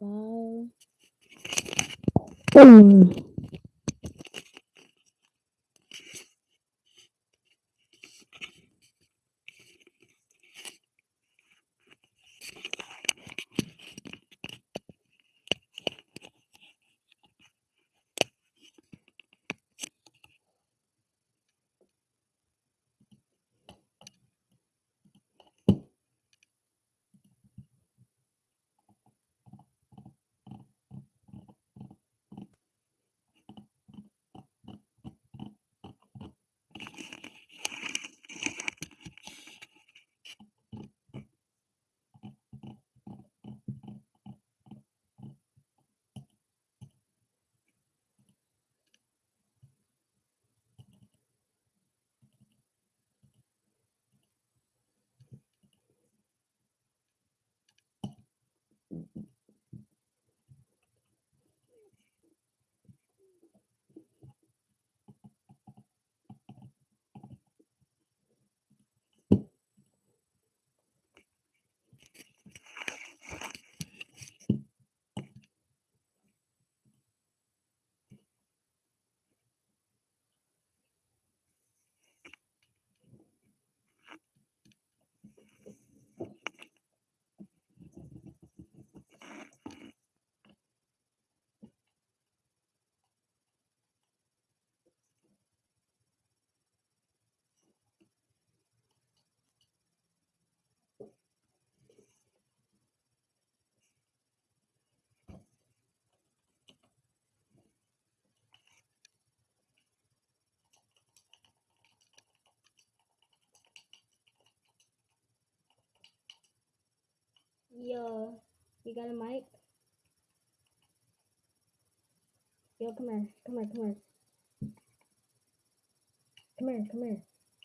So I'm gonna make Yo, you got a mic? Yo, come here, come here, come here. Come here, come here,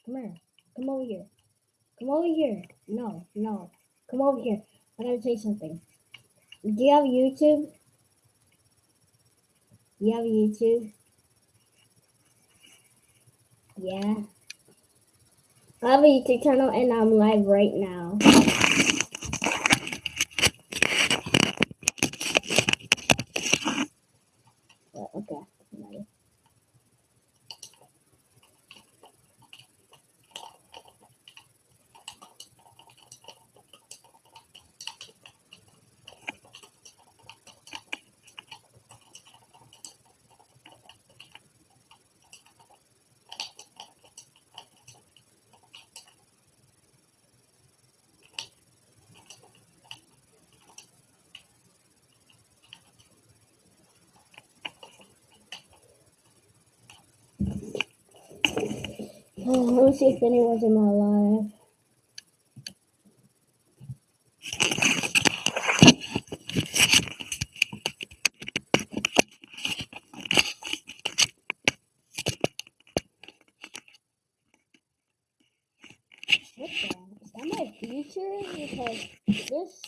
come here. Come over here. Come over here. No, no. Come over here. I gotta say something. Do you have YouTube? You have YouTube? Yeah. I have a YouTube channel and I'm live right now. Well, okay. I'm ready. Let me see if anyone's in my live. What the? Is that my future? Because this.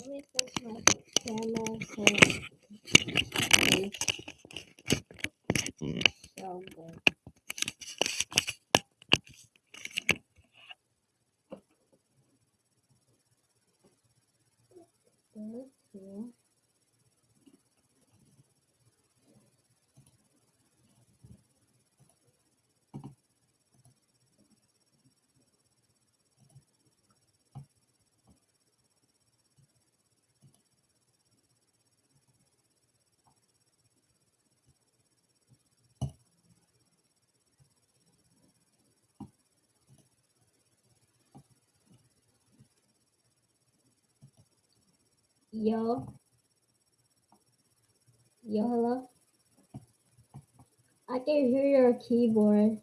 Let me fix my camera so it's so good. This Yo. Yo, hello. I can hear your keyboard.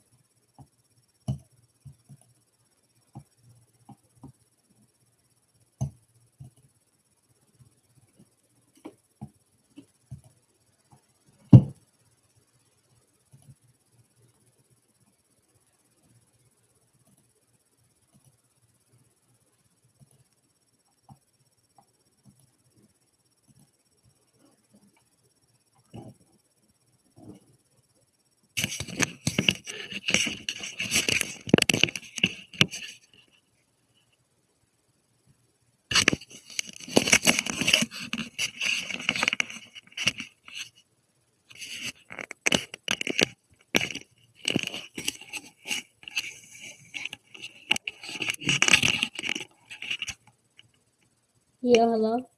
Yeah, hello.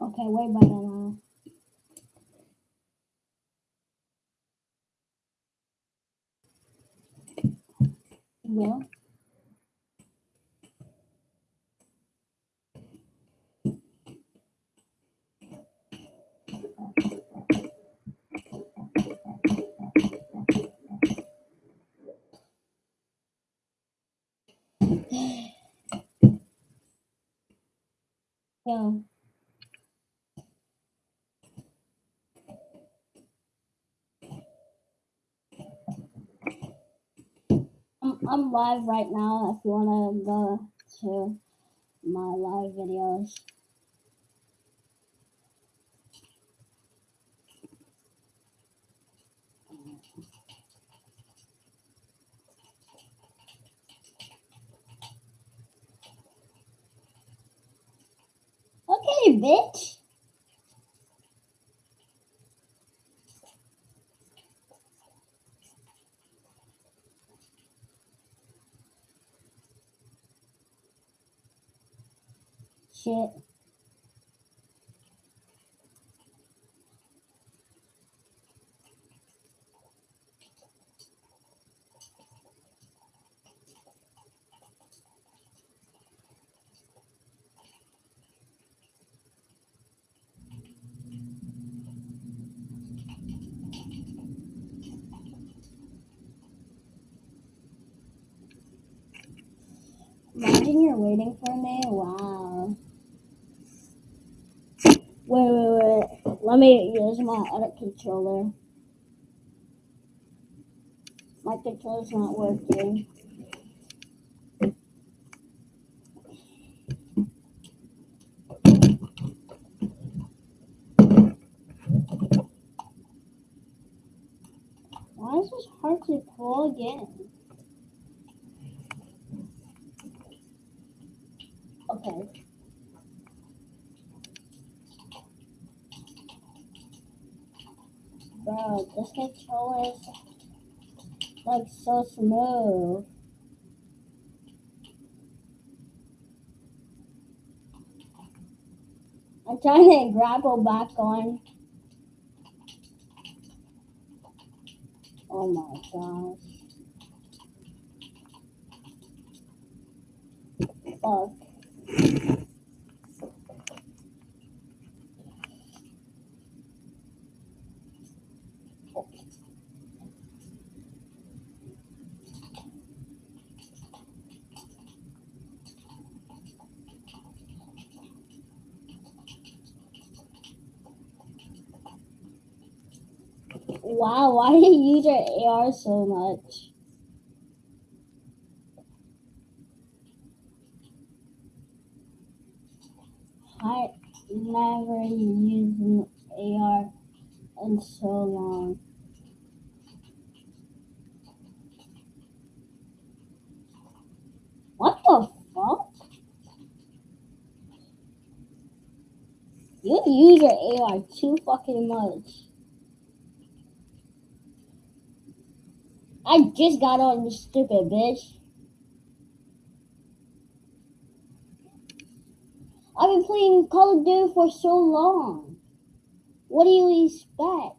Okay, way better now. Yeah. Yeah. I'm, I'm live right now if you want to go to my live videos. Okay, bitch. Shit. Imagine you're waiting for me. Wow. Wait, wait, wait. Let me use my other controller. My controller's not working. Why is this hard to pull again? Okay. Bro, this controller is like so smooth. I'm trying to grapple back on. Oh my gosh. Fuck. Wow, why do you use your AR so much? I never used an AR in so long. What the fuck? You use your AR too fucking much. I just got on, you stupid bitch. I've been playing Call of Duty for so long. What do you expect?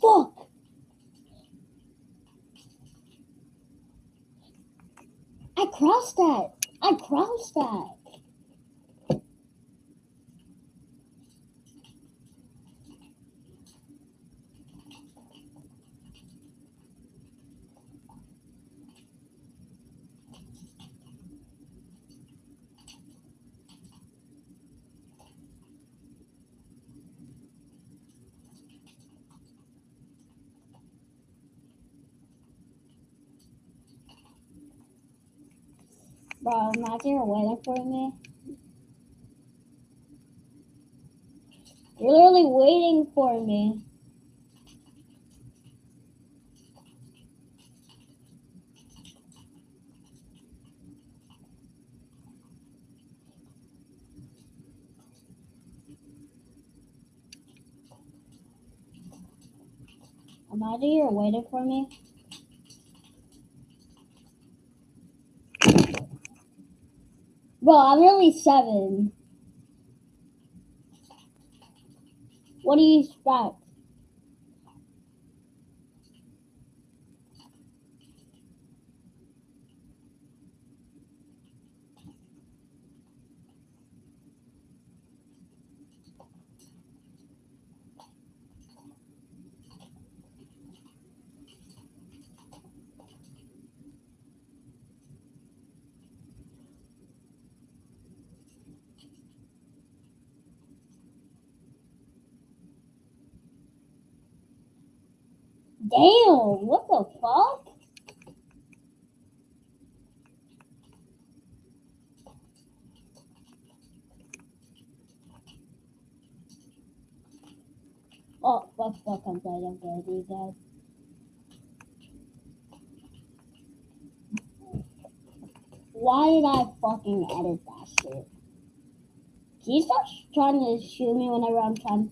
Fuck! I crossed that. I crossed that. Bro, imagine you're waiting for me. You're literally waiting for me. Imagine you're waiting for me. Bro, I'm only seven. What do you expect? Damn, what the fuck? Oh, fuck, fuck, I'm I'm guys. Why did I fucking edit that shit? Can you stop trying to shoot me whenever I'm trying?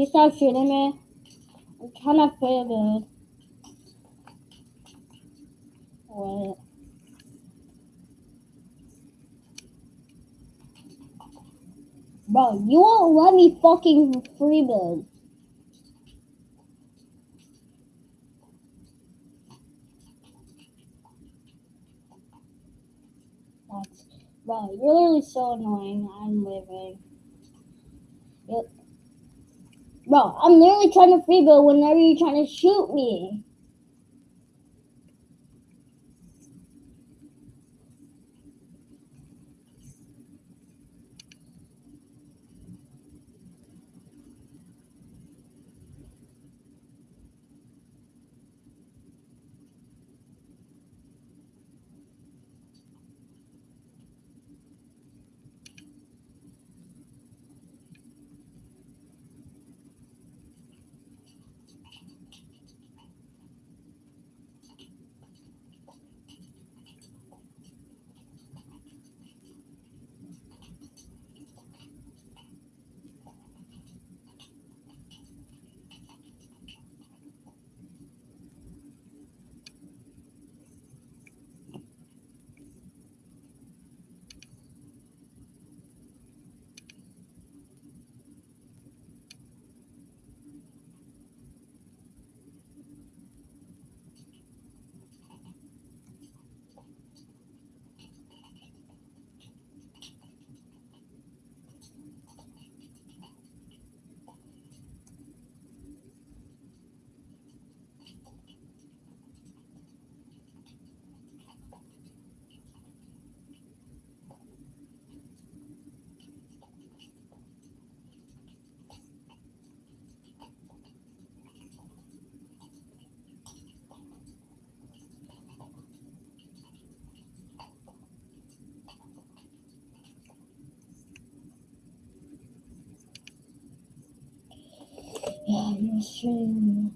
Can you stop shooting me? I'm to play good. Wait. Bro, you won't let me fucking free build. That's, bro, you're literally so annoying. I'm leaving. Yep. Bro, I'm literally trying to free whenever you're trying to shoot me. えー、むずいな。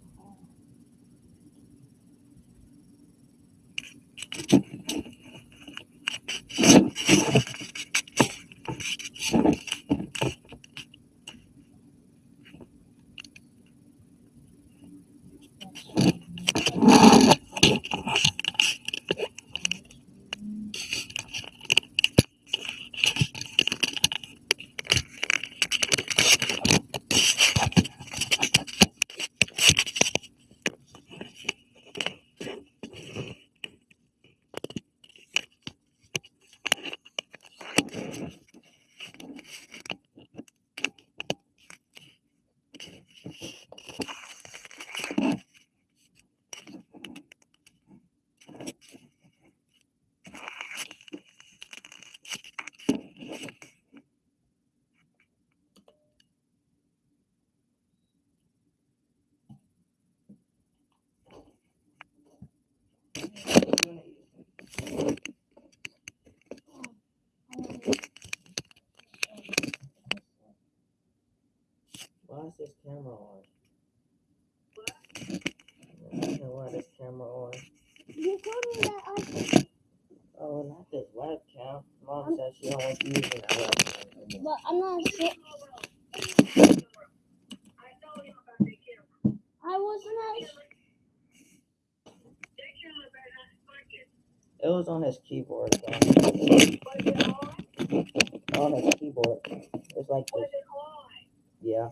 It was on his keyboard. though. On his keyboard. It's like this. Yeah.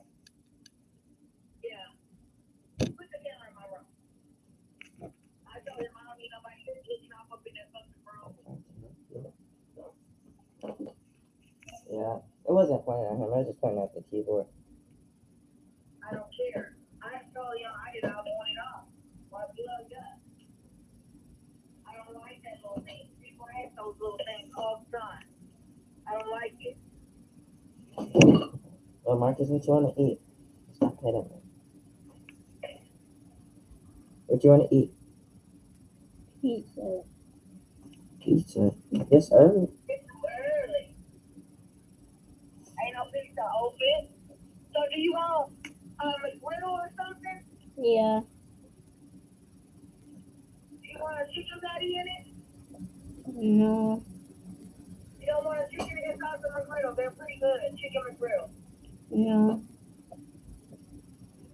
Yeah. It wasn't pointing at him. I was just pointing at the keyboard. I don't care. I told y'all I did all want it off. Why blood up? I don't like that little thing. People have those little things all the time. I don't like it. Well, Marcus, what you want to eat? Stop hitting me. What you want to eat? pizza. Pizza. This early? It's too early. Ain't no pizza open. So do you want um, a griddle or something? Yeah. You want a chicken patty in it? No. You don't want a chicken and salsa McGriddle. They're pretty good. Chicken McGriddle. No.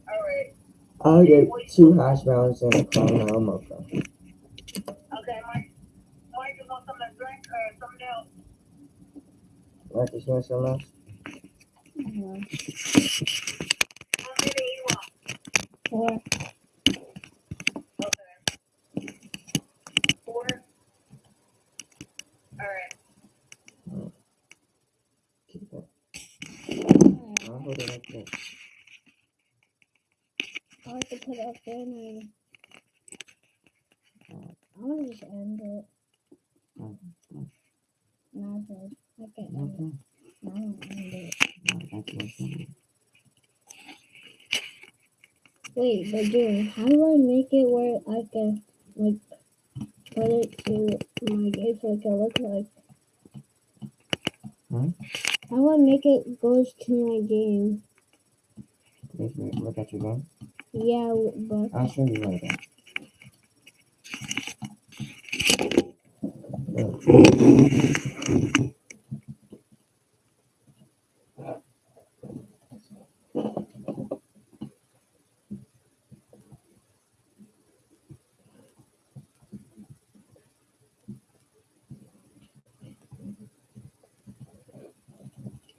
All right. I'll get two hash browns and a caramel mocha. Okay, Mike. Mike, you want something to drink or something else? Marcus, you want something else? no. How many you want? Four. Okay. Four. All right. Keep it. I'll hold it like this. I like to put it up and. I'm gonna just end it. No. I can't end it. Okay. No, I won't end it. Wait, but dude, how do I make it where I can like put it to my game so it can look like? Hmm? How do I make it goes to my game? Look at your game, Yeah, but I'll show you later.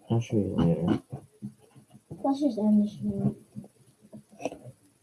I'll show you later. let's just end stream.